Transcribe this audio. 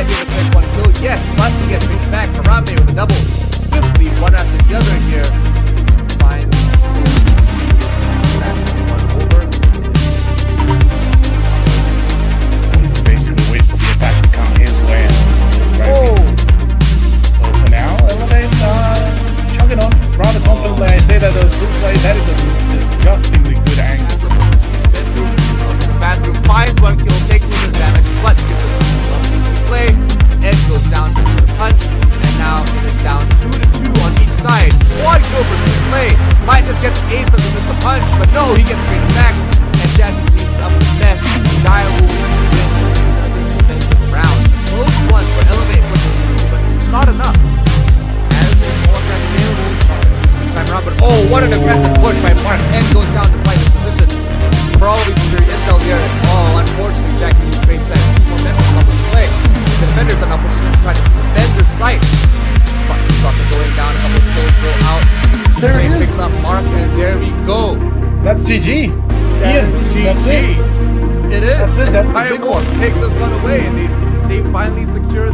I made a quick one too. Yes, Buster gets reached back. Harambe with a double. Swiftly, one after the other here. Finds one over. He's basically waiting for the attack to come his way. Right oh! So for now, Elevate, uh, chugging on. Rather confidently, I say that those a suplex, that is a punch, but no, he gets straight back, and Jackie cleans up the mess. Dire will win the round. Close one for Elevate, but just not enough. As is more available this time around, but oh, what an aggressive push by Mark. and goes down to despite his position. Probably superior intel here. That's GG. That Ian, is that's GG. it. It is. That's it, that's the Fire big one. take this one away, and they they finally secure.